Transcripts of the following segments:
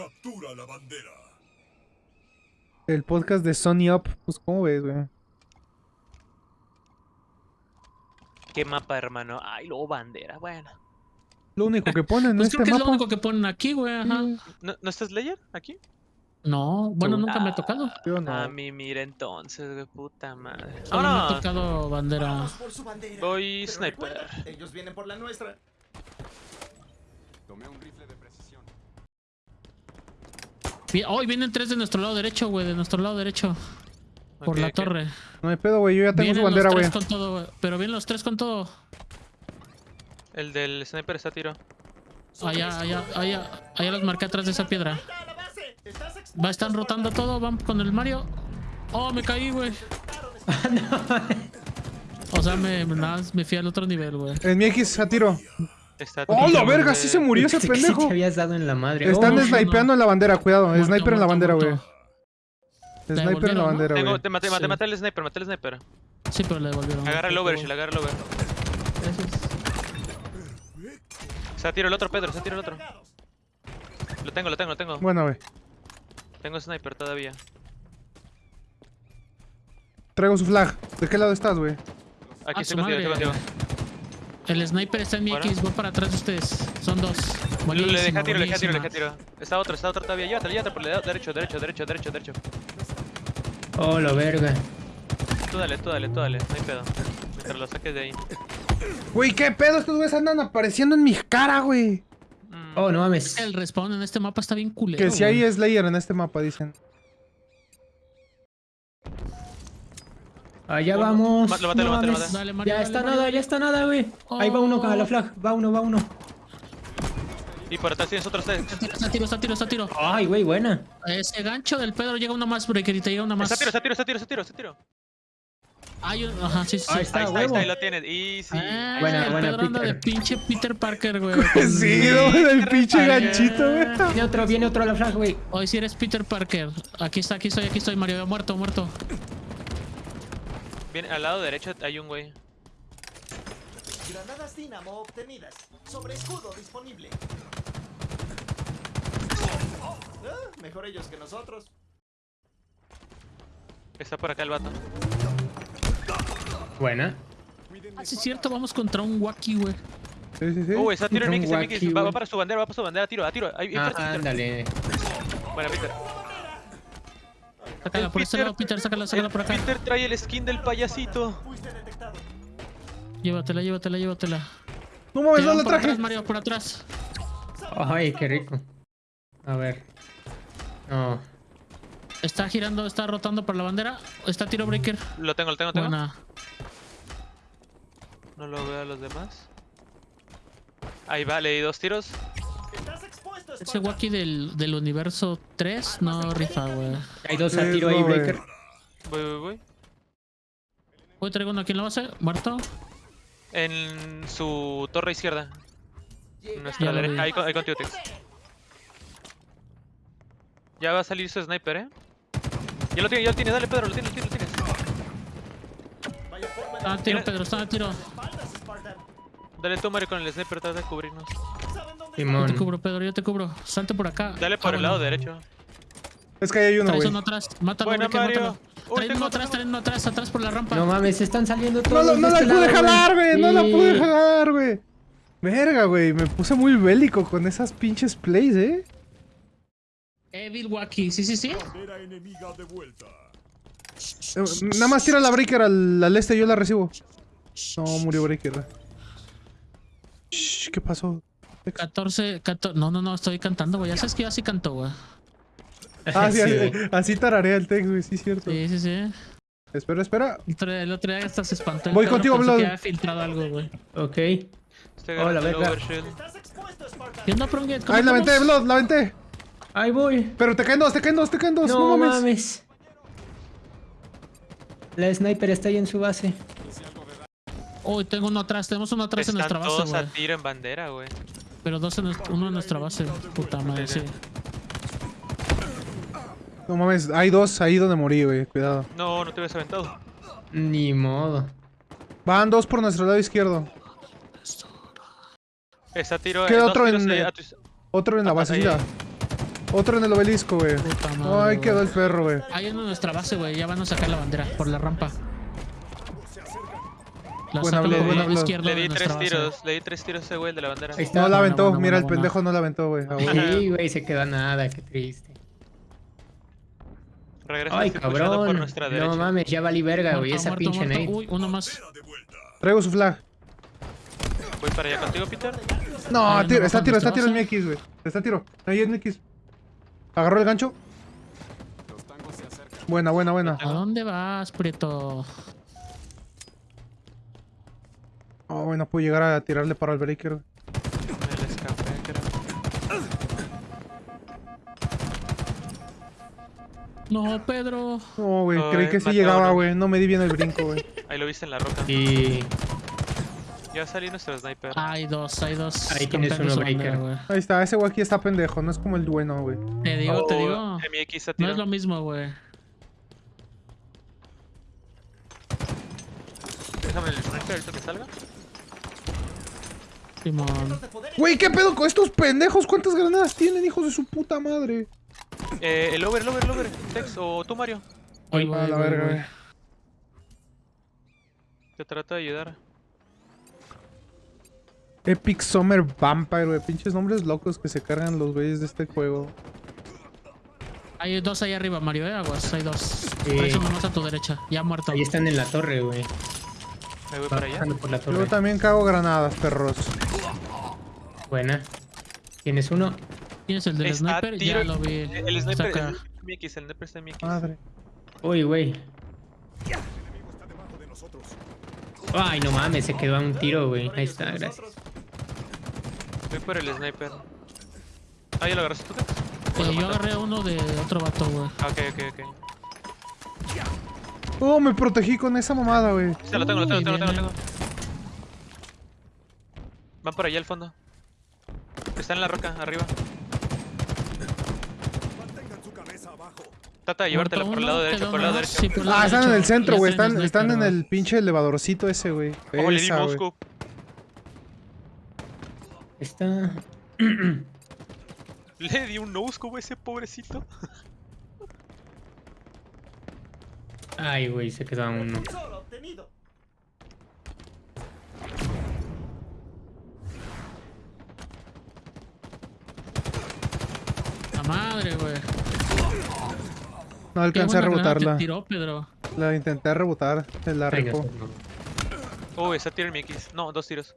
Captura la bandera. El podcast de Sony Up. Pues, ¿cómo ves, güey? ¿Qué mapa, hermano? Ay, luego bandera, bueno. Lo único que ponen en Pues este creo que es lo único que ponen aquí, güey. Ajá. Sí, ¿No, ¿no está Slayer aquí? No, bueno, nunca me ha tocado. yo no. A mí, mira entonces, güey, puta madre. Solo me ha tocado bandera. Vamos por su bandera. Voy Pero sniper. recuerda, ellos vienen por la nuestra. Tomé un rifle de precisión. Hoy vienen tres de nuestro lado derecho, güey, de nuestro lado derecho. Por la torre. No hay pedo, güey. Yo ya tengo Vienen su bandera, los güey. tres con todo, güey. Pero vienen los tres con todo. El del sniper está a tiro. Allá, allá, allá. Allá los marqué atrás de esa piedra. Va, están rotando todo, van con el Mario. Oh, me caí, güey. O sea, me, me, nada me fui al otro nivel, güey. En mi X a tiro. Está ¡Oh, la verga! Sí se murió ese sí pendejo. te habías dado en la madre. Están Oh, snipeando no. en la bandera, cuidado. Muerto, Sniper en la bandera, güey. Sniper en la bandera, güey. te maté, maté, Sí. maté al sniper, maté al sniper. Sí, pero le devolvieron. Agarra el overshield, agarra el over. Se ha tiro el otro, Pedro, se ha tiro el otro. Lo tengo, lo tengo, lo tengo. Bueno, güey. Tengo sniper todavía. Traigo su flag. ¿De qué lado estás, güey? Aquí estoy contigo, estoy contigo. El sniper está en mi ¿Fuera? X, voy para atrás de ustedes. Son dos. Le Buenísima, deja tiro, le deja tiro, le deja tiro. Está otro, está otro todavía. Llévatelo, llévatelo por el lado derecho, derecho, derecho, derecho, derecho. Oh, la verga. Tú dale, tú dale, tú dale, no hay pedo. Mientras lo saques de ahí. Güey, ¿qué pedo? Estos güeyes andan apareciendo en mi cara, güey. Mm, Oh, no mames. El respawn en este mapa está bien culero. Que si hay Slayer en este mapa, dicen. Allá Uno. vamos. Lo maté, no lo maté, lo mames. maté. Dale, Mario, Ya dale, está Mario. nada, ya está nada, güey. Ahí va uno con la Oh. flag. Va uno, va uno. Y por atrás tienes otros tres. Está tiro, está tiro, está tiro, está tiro. Ay, güey, buena. Ese gancho del Pedro llega uno más, breaker, y te llega uno más. Está tiro, está tiro, está tiro, está tiro, está tiro. Hay un- Ajá, sí, sí. Ahí está, Ahí está, ahí huevo. está, ahí lo tienes. Easy. Ah, Buena, el buena, Pedro anda de Peter. pinche Peter Parker, güey. Sí. El pinche ganchito, güey. Viene otro, viene otro a la flag, güey. Hoy sí eres Peter Parker. Aquí está, aquí estoy, aquí estoy, Mario. Muerto, muerto. Viene al lado derecho hay un güey. Granadas Dynamo obtenidas. Sobre escudo disponible. Ah, mejor ellos que nosotros. Está por acá el vato. Buena. Ah, sí, es cierto, vamos contra un Wacky, güey. Sí, sí, sí. Uy, está tiro en Mix. Va, va para su bandera, va para su bandera. Tiro, a tiro. Ahí, Ah, ándale. Buena, Peter. Sácala por este lado, Peter, sácala, sácala el por acá. Peter trae el skin del payasito. Llévatela, llévatela, llévatela. No mames, no la por traje. atrás, Mario, por atrás. Ay, qué rico. A ver. No. Está girando, está rotando por la bandera. Está tiro breaker. Lo tengo, lo tengo, lo tengo. Buena. No lo veo a los demás. Ahí va, le di dos tiros. Ese. Wacky del, del universo 3 no rifa, güey. Hay dos a tiro ahí. Breaker. Voy, voy, voy. Hoy traigo uno aquí en la base, muerto. En su torre izquierda. En nuestra derecha. Ahí, con- ahí contigo, Tex. Ya va a salir su sniper, eh. Ya lo tiene, ya lo tiene. Dale, Pedro, lo tienes, lo tienes, lo tienes. Está a tiro, Tiene- Pedro, está a tiro. Dale tú, Mario, con el sniper, trata de cubrirnos. ¿Saben dónde Yo te cubro, Pedro, yo te cubro. Salte por acá. Dale por Ah, el lado bueno. derecho. Es que ahí hay uno, Traes güey. uno atrás. Mátalo, Buena, Mario. mátalo. Uy, Traen uno atrás, traen uno atrás, atrás por la rampa. No mames, están saliendo No, todos. la- no la este pude lado, jalar, güey. No la pude jalar, güey. Verga, güey. Me puse muy bélico con esas pinches plays, eh. Evil Wacky, sí, sí, sí. Bandera enemiga de vuelta. Eh, Nada más tira la breaker al, al este, yo la recibo. No, murió breaker. Shh, ¿Qué pasó? 14, 14. No, no, no, estoy cantando, güey. Ya sabes que yo así canto, güey. Ah, sí, Sí, así, así tararea el text, güey, sí, cierto. Sí, sí, sí. Espera, espera. El otro, el otro día hasta se espantó. Voy contigo, Blood. que había filtrado algo, güey. Ok. Hola, Spartan. ¿Qué onda, Ahí la aventé, Blood, la aventé. Ahí voy. Pero te caen dos, te caen dos, te caen dos. No, No mames. mames. La sniper está ahí en su base. Uy, tengo uno atrás. Tenemos uno atrás en nuestra Están base, todos güey. a tiro en bandera, güey. Pero dos en uno en nuestra base. Puta madre, sí. No mames, hay dos ahí donde morí, güey. Cuidado. No, no te hubieras aventado. Ni modo. Van dos por nuestro lado izquierdo. Está tiro. Queda otro en, eh, tu- Otro en la Ah, basecita. Otro en el obelisco, güey. Puta madre, Ay, quedó el perro, güey. Ahí en nuestra base, güey. Ya van a sacar la bandera por la rampa. La Buena buena el Le di tres base. tiros, le di tres tiros a ese güey el de la bandera. Ahí está. No la Buena, aventó, buena, mira, el buena, pendejo no la aventó, güey. Ah, güey. Sí, güey, se quedó nada, qué triste. Regresa Ay, pushando por cabrón. nuestra No derecha. mames, ya valí verga, güey, esa muerto, pinche muerto. nade. Uy, uno más. Traigo su flag. Voy para allá contigo, Peter. No, Ay, tiro, no, está ¿dónde tiro, está tiro en mi? X, güey. Está tiro. Ahí es mi X. Agarró el gancho. Los tangos se acercan. Buena, buena, buena. ¿A dónde vas, Prieto? Oh, bueno, puedo llegar a tirarle para el breaker. le escapé, creo. No, Pedro. No, güey, creí que sí llegaba, güey. No me di bien el brinco, güey. Ahí lo viste en la roca. Y Ya salí nuestro sniper. Hay dos, hay dos. Ahí tienes uno, Breaker. Ahí está, ese güey aquí está pendejo, no es como el bueno, güey. Te digo, te Oh, digo. MX a No es lo mismo, güey. Déjame el sniper ahorita que salga. Simón. Güey, ¿qué pedo con estos pendejos? ¿Cuántas granadas tienen, hijos de su puta madre? Eh, el over, el over, el over. Tex o tú, Mario. Voy, A la voy, verga, voy. güey. Te trato de ayudar. Epic Summer Vampire, güey. Pinches nombres locos que se cargan los güeyes de este juego. Hay dos ahí arriba, Mario, eh, aguas. Hay dos. A tu derecha. Ya muerto. ahí están en la torre, güey. Ahí voy para allá. bajando por la Yo también cago granadas, perros. Buena. ¿Tienes uno? ¿Tienes el del Está sniper? tiro- Ya lo vi. El el sniper Saca. el MX, el sniper está en MX. Madre. Uy, güey. El enemigo está debajo de nosotros. Ay, no mames, se quedó a un tiro, güey. Ahí está, gracias. Voy por el sniper. Ah, ¿ya lo agarraste tú? Eh, yo agarré uno de otro vato, güey. Ah, ok, ok, ok. Oh, me protegí con esa mamada, güey. Sí, lo tengo, lo tengo, lo tengo, lo tengo. viene. Van por allá al fondo. Está en la roca, arriba. Trata de llevártelo Muerto por el lado derecho, por el lado derecho. Sí, por el lado Ah, están en el centro, güey. está Están, están en el pinche elevadorcito ese, güey. ¿Cómo le di? Está. Le di un no scope a ese pobrecito. Ay, güey, se quedó a uno. Madre, güey. No alcancé a rebotarla. tiró, Pedro. La intenté rebotar. Se la no. Uy, está tiro en mi X. No, dos tiros.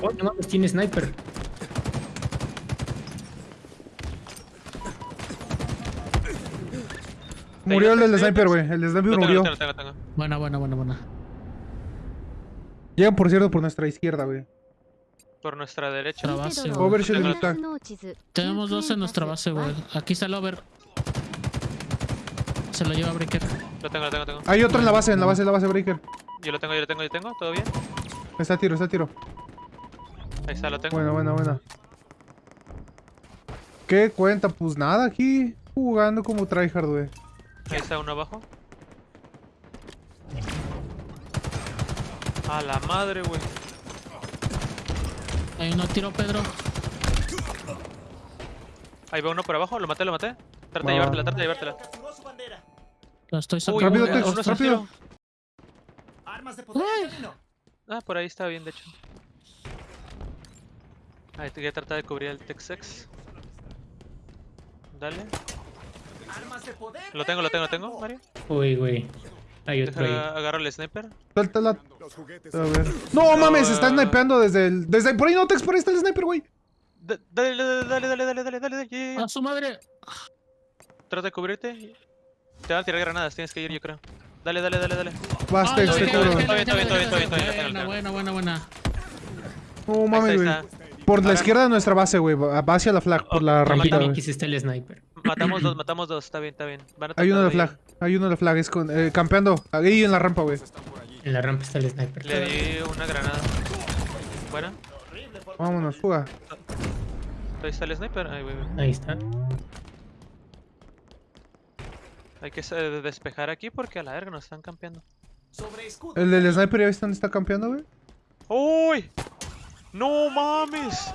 Oh, no mames, tiene sniper. Murió el del ¿Te sniper, güey. El sniper murió. tengo, tengo, tengo. Buena, buena, buena, buena. Llegan, por cierto, por nuestra izquierda, güey. Por nuestra derecha. Nuestra base, y Tag. Tenemos dos en nuestra base, güey. Aquí está el over. Se lo lleva Breaker. Lo tengo, lo tengo, lo tengo. Hay otro en la base, en la base, en la base breaker. Yo lo tengo, yo lo tengo, yo lo tengo. ¿Todo bien? Está a tiro, está a tiro. Ahí está, lo tengo. Buena, buena, buena. ¿Qué cuenta? Pues nada, aquí jugando como tryhard, güey. Ahí está uno abajo. A la madre, güey. Hay uno tiro, Pedro. Ahí va uno por abajo, lo maté, lo maté. Trata de llevártela, trata de llevártela. Lo estoy Uy, rápido, Tex, rápido. Armas de camino. Ah, por ahí está bien, de hecho. Ahí te voy a tratar de cubrir el Texex. Dale. Armas de poder. Lo tengo, lo tengo, lo tengo, Mario. Uy, güey. Hay otro ahí. Deja, agarro el sniper. Suéltala. Los juguetes. A ver. No mames, está snipeando desde el. Desde por ahí no, Tex, por ahí está el sniper, güey. Da- Dale, dale, dale, dale, dale, dale, dale, dale. A su madre. Trata de cubrirte. Te van a tirar granadas, tienes que ir, yo creo. Dale, dale, dale, dale. Vas, Ah, te Está bien, está bien, está bien, está bien, bien, Buena, buena, buena, buena. No mames, güey. Por la izquierda de nuestra base, güey. Va hacia la flag, por la rampita, mira, güey. Aquí está el sniper. Matamos dos, matamos dos, está bien, está bien. Van a Hay uno de flag. Hay uno de flag. Es con, eh, campeando. Ahí en la rampa, güey. En la rampa está el sniper. Le di una granada. Buena. Vámonos, fuga. Ahí está el sniper. Ahí, güey. Ahí está. Hay que eh, despejar aquí porque a la verga nos están campeando. El del sniper, ¿ya viste dónde está campeando, güey? ¡Uy! ¡No mames!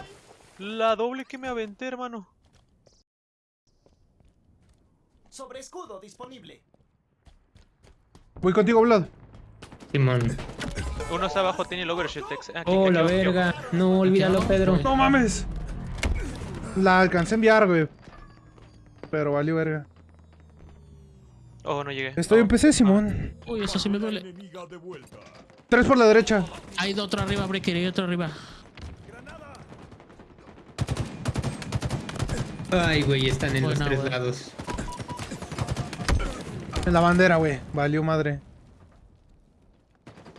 La doble que me aventé, hermano. Sobre escudo disponible. Voy contigo, Blood. Simón. Uno está abajo, tiene el. Aquí, Oh, aquí la verga. No, olvídalo, Pedro. No mames. La alcancé a enviar, güey. Pero valió verga. Oh, no llegué. Estoy Oh. en PC, Simón. Uy, eso sí me duele. Tres por la derecha. Hay otro arriba, Breaker, hay otro arriba. Ay, güey, están en Buena, los tres lados. En la bandera, güey. Valió madre.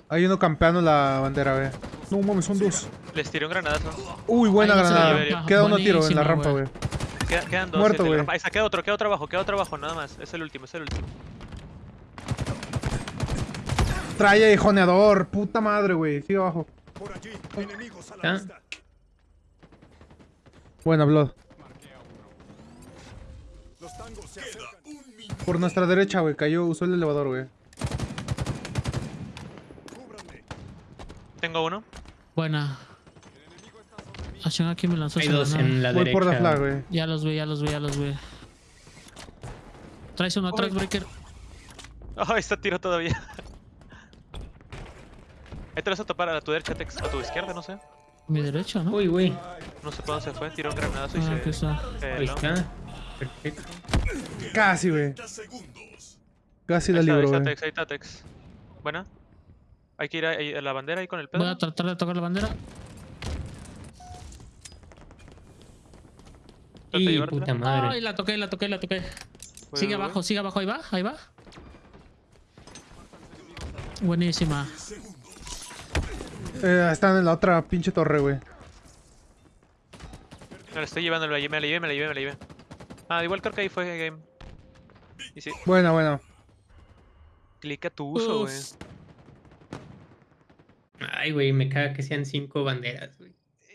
Hay uno campeando la bandera, güey. No mames, son dos. Les tiré un granadazo. Uy, buena Ahí granada. Queda uno tiro en la rampa, güey. güey. Queda- quedan dos. Muerto, güey. Ahí está, queda otro, queda otro abajo, queda otro abajo, nada más. Es el último, es el último. Trae joneador. Puta madre, güey. Sigue abajo. Por allí, enemigos a la ¿Ah? vista. Buena, Blood. Los tangos se. Por nuestra derecha, güey. Cayó, usó el elevador, güey. Tengo uno. Buena. Acción aquí me lanzó Hay dos granada. en la Voy derecha. por la flag, güey. Ya los vi, ya los vi, ya los vi. Traes uno atrás, Breaker. Oh, está tiro todavía. Ahí te lo vas a topar a tu derecha, Tex. A tu izquierda, no sé. Mi derecha, ¿no? Uy, güey. No sé por dónde se fue. Tiró un granadazo y Ah, se. está. Ahí peló. está. Perfecto. Casi, güey. Casi la libro, está güey. Tex, ahí está Tex. Buena. Hay que ir a, a la bandera ahí con el pedo. Voy a tratar de tocar la bandera. Y puta madre. Ay, la toqué, la toqué, la toqué. Sigue voy, abajo, sigue abajo, ahí va, ahí va. Buenísima. Eh, están en la otra pinche torre, güey. Me la estoy llevando, me la llevé, me la llevé, me la llevé, me la llevé. Ah, igual creo que ahí fue game. Y sí, Buena, buena. clic a tu uso, güey. Ay, güey, me caga que sean cinco banderas.